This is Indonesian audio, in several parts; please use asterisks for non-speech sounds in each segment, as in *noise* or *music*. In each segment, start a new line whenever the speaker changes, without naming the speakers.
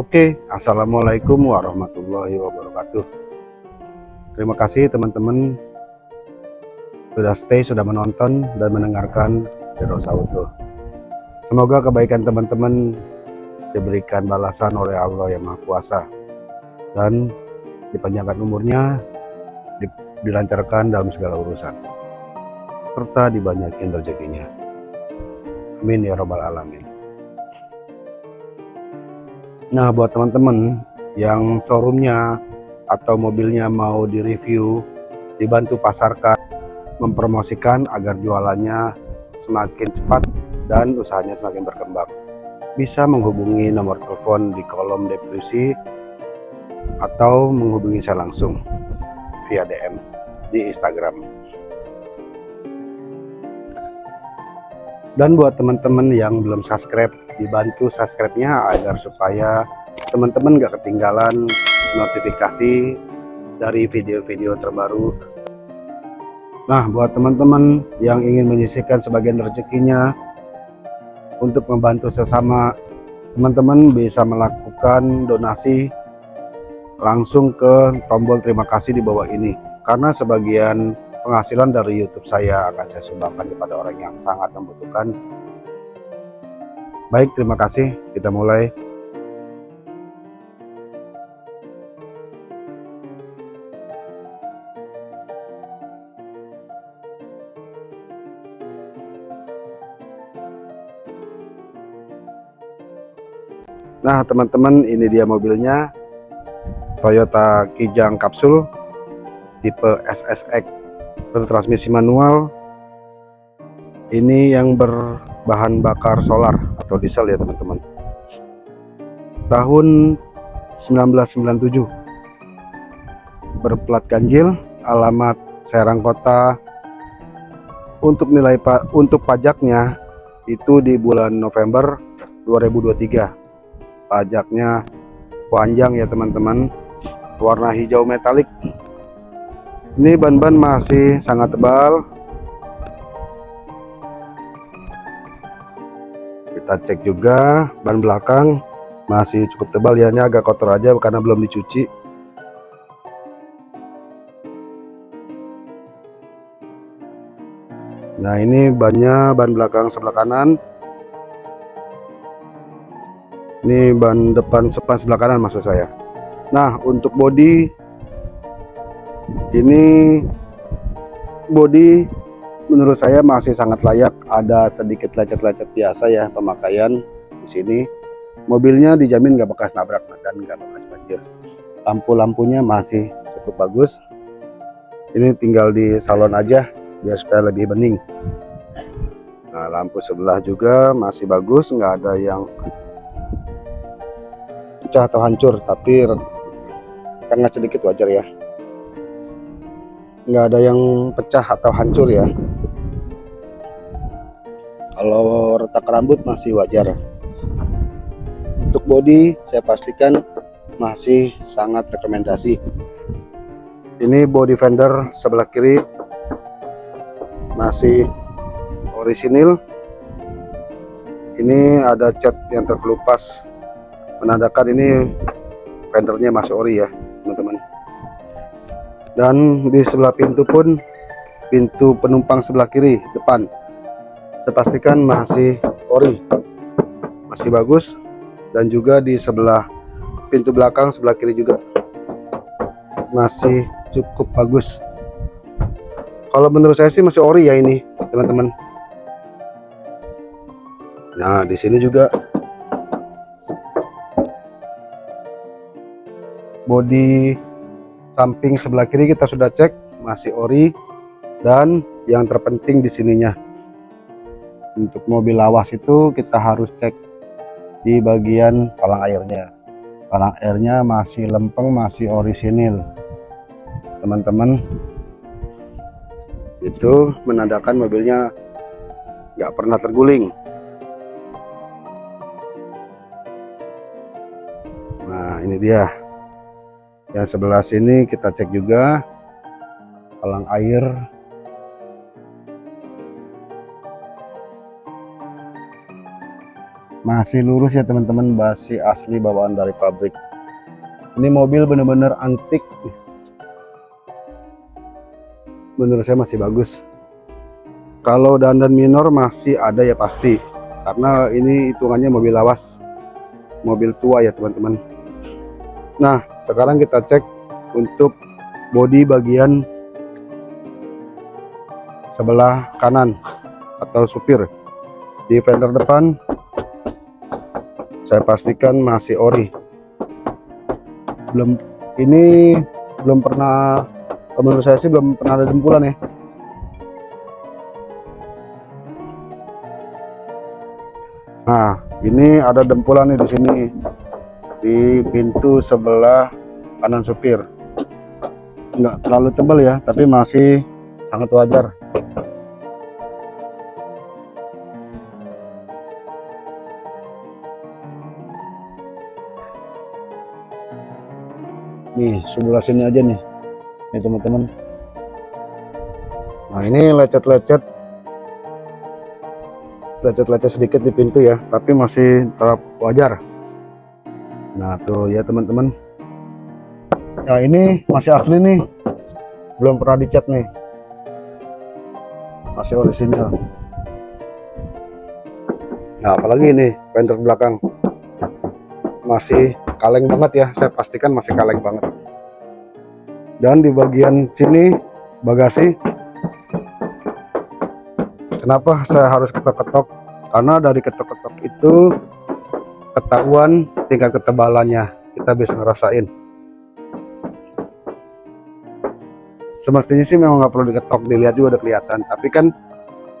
Oke, Assalamualaikum warahmatullahi wabarakatuh. Terima kasih teman-teman sudah stay, sudah menonton dan mendengarkan Terus Auto. Semoga kebaikan teman-teman diberikan balasan oleh Allah yang Maha Kuasa dan dipanjangkan umurnya, dilancarkan dalam segala urusan, serta dibanyakin rezekinya. Amin ya robbal alamin. Nah buat teman-teman yang showroomnya atau mobilnya mau direview, dibantu pasarkan, mempromosikan agar jualannya semakin cepat dan usahanya semakin berkembang. Bisa menghubungi nomor telepon di kolom deskripsi atau menghubungi saya langsung via DM di Instagram. Dan buat teman-teman yang belum subscribe, dibantu subscribe-nya agar supaya teman-teman gak ketinggalan notifikasi dari video-video terbaru Nah, buat teman-teman yang ingin menyisihkan sebagian rezekinya untuk membantu sesama, teman-teman bisa melakukan donasi langsung ke tombol terima kasih di bawah ini. Karena sebagian penghasilan dari YouTube saya akan saya sumbangkan kepada orang yang sangat membutuhkan. Baik, terima kasih. Kita mulai. Nah teman-teman ini dia mobilnya Toyota Kijang Kapsul tipe SSX bertransmisi manual. Ini yang berbahan bakar solar atau diesel ya teman-teman. Tahun 1997 berplat ganjil alamat Serang Kota. Untuk nilai pak untuk pajaknya itu di bulan November 2023 pajaknya panjang ya teman-teman. Warna hijau metalik ini ban-ban masih sangat tebal. Kita cek juga ban belakang masih cukup tebal. Ya ini agak kotor aja karena belum dicuci. Nah ini bannya ban belakang sebelah kanan. Ini ban depan sepan sebelah kanan maksud saya. Nah untuk bodi ini bodi menurut saya masih sangat layak. Ada sedikit lecet-lecet biasa ya pemakaian di sini. Mobilnya dijamin nggak bekas nabrak dan nggak bekas banjir. Lampu-lampunya masih cukup bagus. Ini tinggal di salon aja biar supaya lebih bening. Nah lampu sebelah juga masih bagus nggak ada yang pecah atau hancur tapi karena sedikit wajar ya nggak ada yang pecah atau hancur ya? Kalau retak rambut masih wajar. Untuk body saya pastikan masih sangat rekomendasi. Ini body fender sebelah kiri masih orisinil. Ini ada cat yang terkelupas menandakan ini fendernya masih ori ya dan di sebelah pintu pun pintu penumpang sebelah kiri depan. Saya pastikan masih ori masih bagus. Dan juga di sebelah pintu belakang sebelah kiri juga masih cukup bagus. Kalau menurut saya sih masih ori ya ini teman-teman. Nah di sini juga bodi samping sebelah kiri kita sudah cek masih ori dan yang terpenting di sininya. Untuk mobil lawas itu kita harus cek di bagian palang airnya. Palang airnya masih lempeng masih orisinil teman-teman itu menandakan mobilnya nggak pernah terguling. Nah ini dia yang sebelah sini kita cek juga. Palang air. Masih lurus ya teman-teman. Masih asli bawaan dari pabrik. Ini mobil bener-bener antik. Menurut saya masih bagus. Kalau dandan minor masih ada ya pasti. Karena ini hitungannya mobil lawas. Mobil tua ya teman-teman nah sekarang kita cek untuk bodi bagian sebelah kanan atau supir. Di fender depan saya pastikan masih ori. Belum ini belum pernah menurut saya sih belum pernah ada dempulan ya. Nah ini ada dempulan nih di sini di pintu sebelah kanan supir. Nggak terlalu tebal ya tapi masih sangat wajar. Nih sebelah sini aja nih. Nih teman-teman. Nah ini lecet-lecet. Lecet-lecet sedikit di pintu ya tapi masih tetap wajar nah tuh ya teman-teman. Nah ini masih asli nih. Belum pernah dicat nih. Masih orisinil nah apalagi ini fender belakang. Masih kaleng banget ya. Saya pastikan masih kaleng banget. Dan di bagian sini bagasi. Kenapa saya harus ketok-ketok? Karena dari ketok-ketok itu ketahuan tingkat ketebalannya kita bisa ngerasain. Semestinya sih memang nggak perlu diketok dilihat juga udah kelihatan. Tapi kan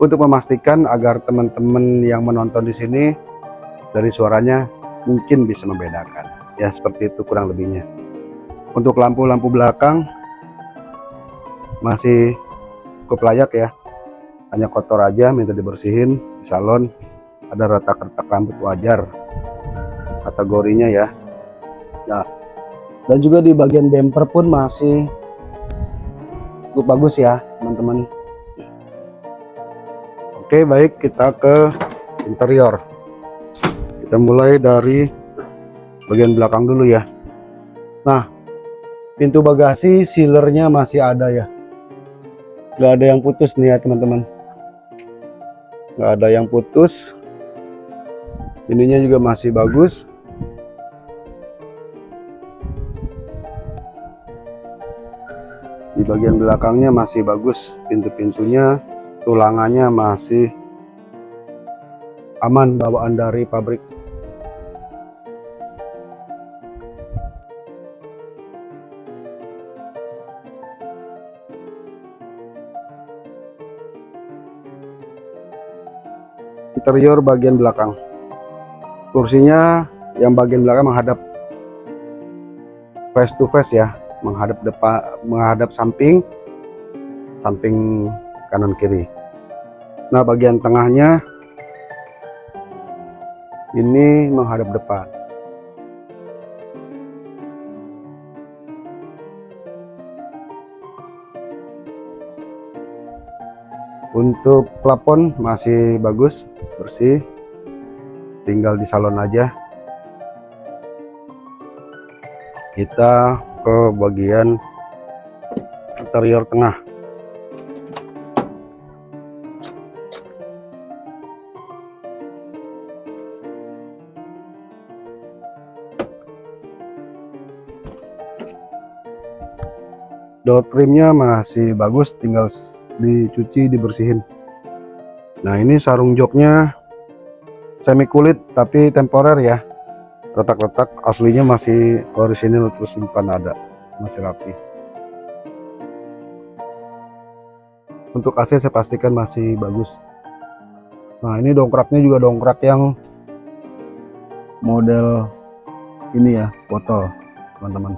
untuk memastikan agar teman-teman yang menonton di sini dari suaranya mungkin bisa membedakan. Ya seperti itu kurang lebihnya. Untuk lampu-lampu belakang masih cukup layak ya. Hanya kotor aja minta dibersihin di salon ada retak-retak rambut wajar kategorinya ya. Nah dan juga di bagian bumper pun masih cukup bagus ya teman-teman. Oke baik kita ke interior. Kita mulai dari bagian belakang dulu ya. Nah pintu bagasi sealernya masih ada ya. Nggak ada yang putus nih ya teman-teman. Nggak ada yang putus. Ininya juga masih bagus di bagian belakangnya masih bagus pintu-pintunya tulangannya masih aman bawaan dari pabrik. Interior bagian belakang. Kursinya yang bagian belakang menghadap face to face ya menghadap depan menghadap samping samping kanan kiri. Nah bagian tengahnya ini menghadap depan untuk plafon masih bagus bersih. Tinggal di salon aja. Kita ke bagian interior tengah. Door trimnya masih bagus tinggal dicuci dibersihin. Nah ini sarung joknya semi kulit tapi temporer ya retak-retak aslinya masih orisinil terus simpan ada. Masih rapi. Untuk AC saya pastikan masih bagus. Nah ini dongkraknya juga dongkrak yang model ini ya botol teman-teman.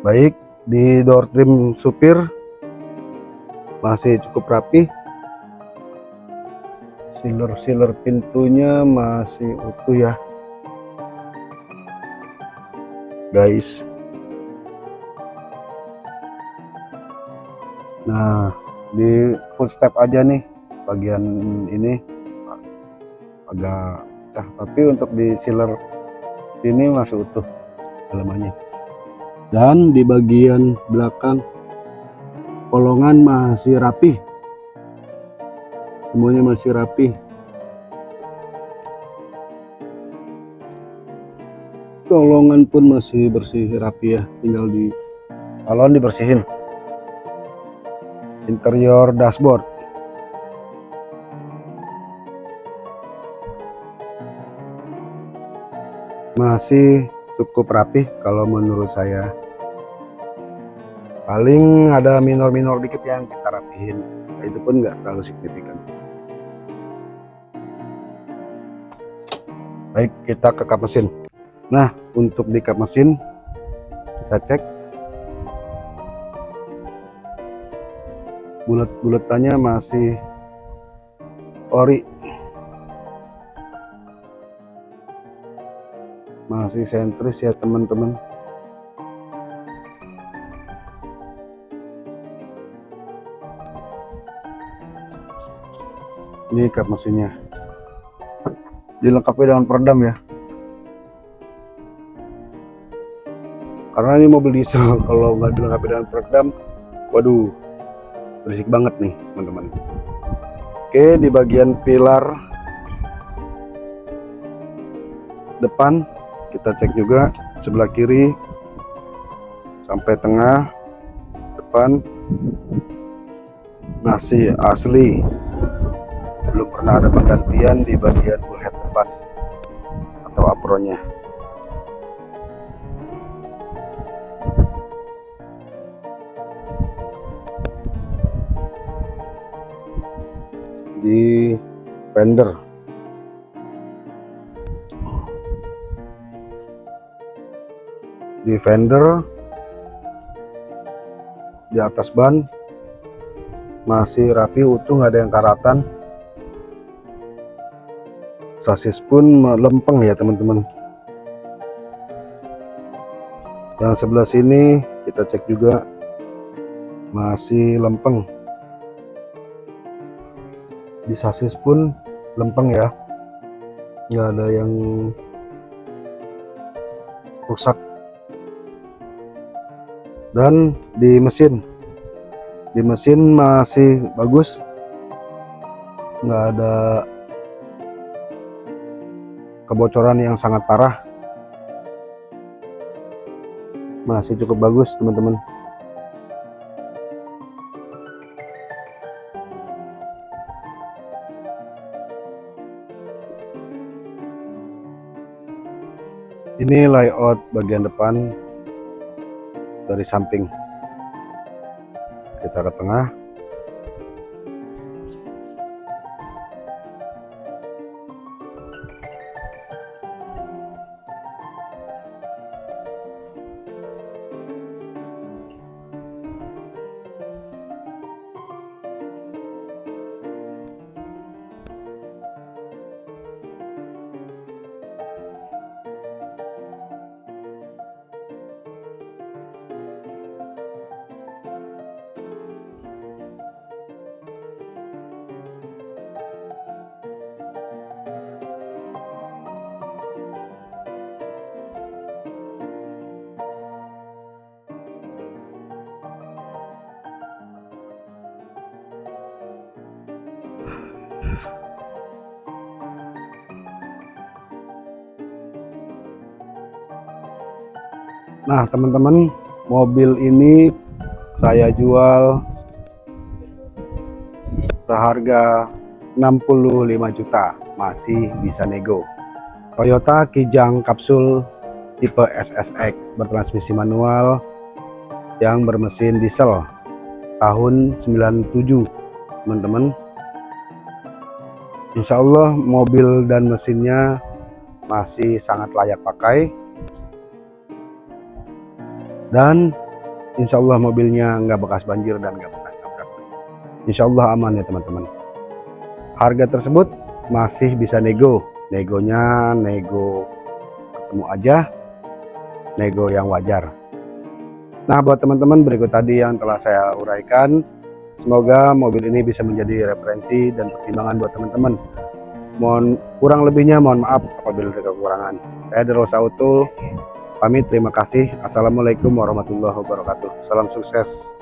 Baik di door trim supir masih cukup rapi sealer-sealer pintunya masih utuh ya. Guys. Nah di footstep aja nih bagian ini. Agak pecah tapi untuk di sealer ini masih utuh dalamannya dan di bagian belakang kolongan masih rapi semuanya masih rapi kolongan pun masih bersih rapi ya. Tinggal di salon dibersihin. Interior dashboard. Masih cukup rapi kalau menurut saya paling ada minor-minor dikit yang kita rapihin. Itu pun nggak terlalu signifikan. Baik kita ke kap mesin. Nah untuk di kap mesin kita cek. Bulat-bulatannya masih ori. Masih sentris ya teman-teman ini kap mesinnya. Dilengkapi dengan peredam ya. Karena ini mobil diesel *laughs* kalau nggak dilengkapi dengan peredam waduh berisik banget nih teman-teman. Oke di bagian pilar depan kita cek juga sebelah kiri sampai tengah depan masih asli belum pernah ada penggantian di bagian bullhead depan atau apronnya. Di fender. Di fender di atas ban masih rapi utuh nggak ada yang karatan sasis pun melempeng ya teman-teman. Yang sebelah sini kita cek juga masih lempeng. Di sasis pun lempeng ya. Nggak ada yang rusak. Dan di mesin di mesin masih bagus. Nggak ada kebocoran yang sangat parah. Masih cukup bagus teman-teman. Ini layout bagian depan dari samping. Kita ke tengah Nah, teman-teman, mobil ini saya jual seharga 65 juta, masih bisa nego. Toyota Kijang kapsul tipe SSX bertransmisi manual yang bermesin diesel tahun 97, teman-teman. Insya Allah mobil dan mesinnya masih sangat layak pakai dan insya Allah mobilnya nggak bekas banjir dan nggak bekas tabrak insya Allah aman ya teman-teman. Harga tersebut masih bisa nego. Negonya nego ketemu aja nego yang wajar. Nah buat teman-teman berikut tadi yang telah saya uraikan. Semoga mobil ini bisa menjadi referensi dan pertimbangan buat teman-teman. Mohon kurang lebihnya mohon maaf apabila ada kekurangan. Saya Derosa Auto pamit terima kasih. Assalamualaikum warahmatullahi wabarakatuh. Salam sukses.